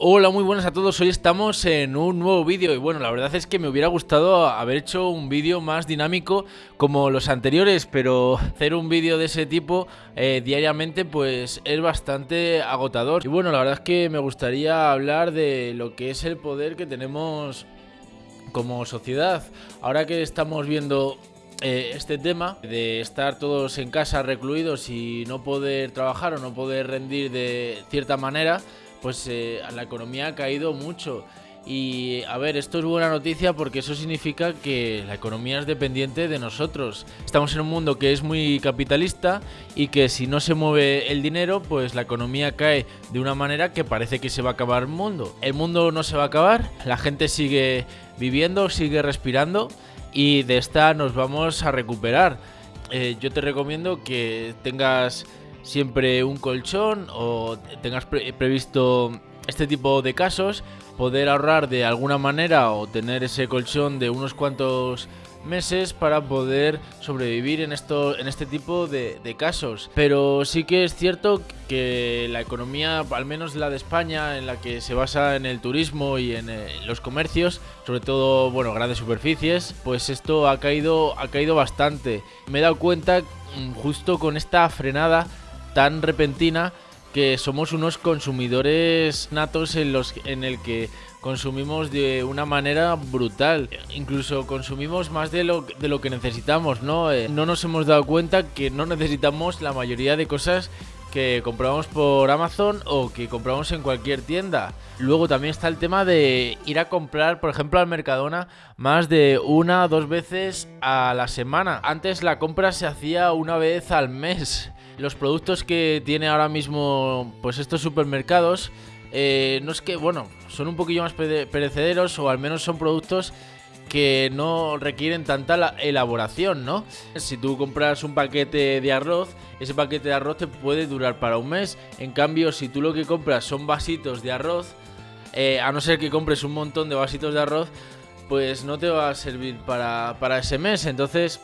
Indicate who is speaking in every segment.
Speaker 1: Hola, muy buenas a todos. Hoy estamos en un nuevo vídeo y bueno, la verdad es que me hubiera gustado haber hecho un vídeo más dinámico como los anteriores, pero hacer un vídeo de ese tipo eh, diariamente pues es bastante agotador. Y bueno, la verdad es que me gustaría hablar de lo que es el poder que tenemos como sociedad. Ahora que estamos viendo eh, este tema de estar todos en casa recluidos y no poder trabajar o no poder rendir de cierta manera, pues eh, la economía ha caído mucho. Y a ver, esto es buena noticia porque eso significa que la economía es dependiente de nosotros. Estamos en un mundo que es muy capitalista y que si no se mueve el dinero, pues la economía cae de una manera que parece que se va a acabar el mundo. El mundo no se va a acabar, la gente sigue viviendo, sigue respirando y de esta nos vamos a recuperar. Eh, yo te recomiendo que tengas siempre un colchón o tengas previsto este tipo de casos, poder ahorrar de alguna manera o tener ese colchón de unos cuantos meses para poder sobrevivir en esto en este tipo de, casos. Pero sí que es cierto que la economía al menos la de España en la que se basa en el turismo y en, eh, los comercios sobre todo bueno grandes superficies pues esto ha caído ha caído bastante. Me he dado cuenta mm, justo con esta frenada tan repentina que somos unos consumidores natos en los en el que consumimos de una manera brutal. Incluso consumimos más de lo, de lo que necesitamos, ¿no? Eh, no nos hemos dado cuenta que no necesitamos la mayoría de cosas que compramos por Amazon o que compramos en cualquier tienda. Luego también está el tema de ir a comprar, por ejemplo, al Mercadona más de una o dos veces a la semana. Antes la compra se hacía una vez al mes los productos que tiene ahora mismo pues estos supermercados eh, no es que, bueno, son un poquillo más perecederos o al menos son productos que no requieren tanta elaboración, ¿no? Si tú compras un paquete de arroz, ese paquete de arroz te puede durar para un mes. En cambio, si tú lo que compras son vasitos de arroz, eh, a no ser que compres un montón de vasitos de arroz, pues no te va a servir para, para ese mes. Entonces,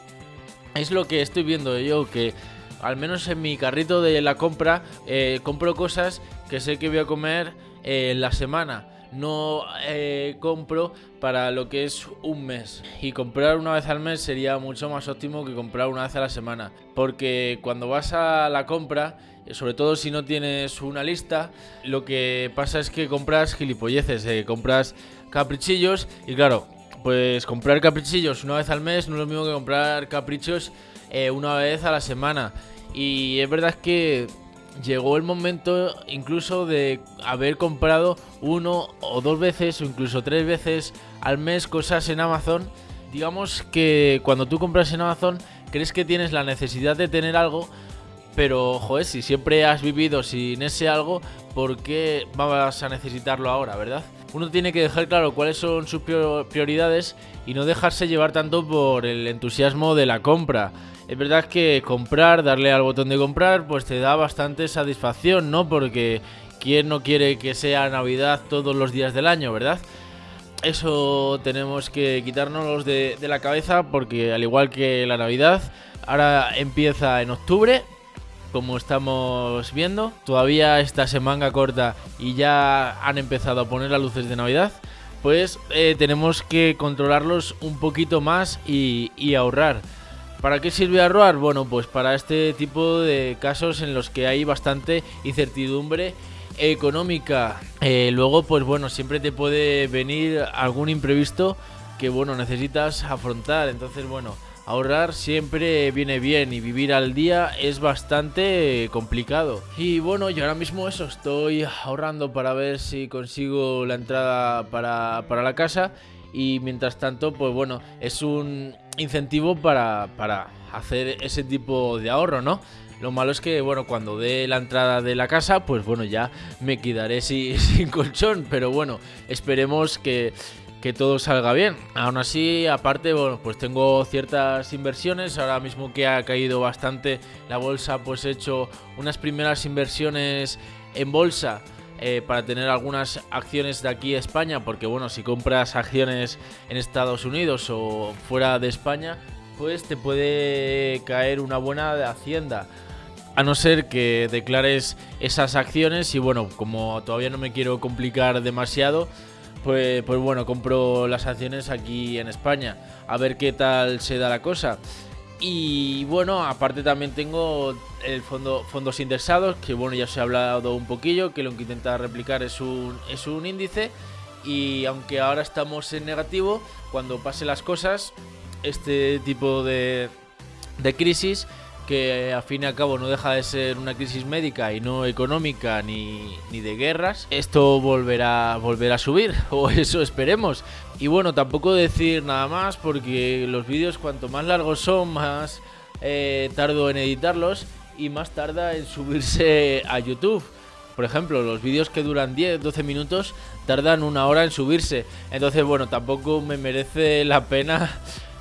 Speaker 1: es lo que estoy viendo yo, que al menos en mi carrito de la compra, eh, compro cosas que sé que voy a comer eh, en la semana. No eh, compro para lo que es un mes. Y comprar una vez al mes sería mucho más óptimo que comprar una vez a la semana. Porque cuando vas a la compra, sobre todo si no tienes una lista, lo que pasa es que compras gilipolleces, compras caprichillos y claro, pues comprar caprichillos una vez al mes no es lo mismo que comprar caprichos eh, una vez a la semana. Y es verdad que llegó el momento incluso de haber comprado uno o dos veces o incluso tres veces al mes cosas en Amazon. Digamos que cuando tú compras en Amazon crees que tienes la necesidad de tener algo, pero joder, si siempre has vivido sin ese algo, ¿por qué vas a necesitarlo ahora, verdad? Uno tiene que dejar claro cuáles son sus prioridades y no dejarse llevar tanto por el entusiasmo de la compra. Es verdad que comprar, darle al botón de comprar, pues te da bastante satisfacción, ¿no? Porque ¿quién no quiere que sea Navidad todos los días del año, verdad? Eso tenemos que quitárnoslos de, de la cabeza porque al igual que la Navidad, ahora empieza en octubre, como estamos viendo. Todavía esta semana corta y ya han empezado a poner las luces de Navidad. Pues eh, tenemos que controlarlos un poquito más y ahorrar. ¿Para qué sirve ahorrar? Bueno, pues para este tipo de casos en los que hay bastante incertidumbre económica. Eh, luego, pues bueno, siempre te puede venir algún imprevisto que, bueno, necesitas afrontar. Entonces, bueno, ahorrar siempre viene bien y vivir al día es bastante complicado. Y bueno, yo ahora mismo eso, estoy ahorrando para ver si consigo la entrada para, para la casa y mientras tanto, pues bueno, es un incentivo para, para hacer ese tipo de ahorro, ¿no? Lo malo es que, bueno, cuando dé la entrada de la casa, pues bueno, ya me quedaré sin, sin colchón, pero bueno, esperemos que, que todo salga bien. Aún así, aparte, bueno, pues tengo ciertas inversiones. Ahora mismo que ha caído bastante la bolsa, pues he hecho unas primeras inversiones en bolsa eh, para tener algunas acciones de aquí a España, porque bueno, si compras acciones en Estados Unidos o fuera de España, pues te puede caer una buena de hacienda. a no ser que declares esas acciones y bueno, como todavía no me quiero complicar demasiado, pues, pues bueno, compro las acciones aquí en España, a ver qué tal se da la cosa. Y bueno, aparte también tengo el fondo fondos indexados, que bueno, ya os he hablado un poquillo, que lo que intenta replicar es un, es un índice. Y aunque ahora estamos en negativo, cuando pase las cosas, este tipo de, de crisis que a fin y al cabo no deja de ser una crisis médica y no económica ni, ni de guerras, esto volverá, volverá a subir, o eso esperemos. Y bueno, tampoco decir nada más porque los vídeos cuanto más largos son, más eh, tardo en editarlos y más tarda en subirse a YouTube. Por ejemplo, los vídeos que duran 10, 12 minutos tardan una hora en subirse. Entonces, bueno, tampoco me merece la pena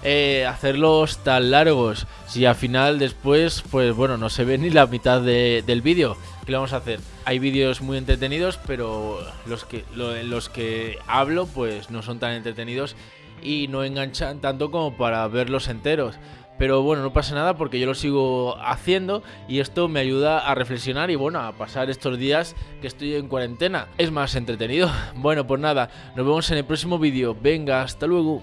Speaker 1: eh, hacerlos tan largos. Si al final después, pues bueno, no se ve ni la mitad del vídeo. ¿Qué le vamos a hacer? Hay vídeos muy entretenidos, pero los que, los que hablo, pues no son tan entretenidos y no enganchan tanto como para verlos enteros. Pero bueno, no pasa nada porque yo lo sigo haciendo y esto me ayuda a reflexionar y bueno, a pasar estos días que estoy en cuarentena. Es más entretenido. Bueno, pues nada, nos vemos en el próximo vídeo. Venga, hasta luego.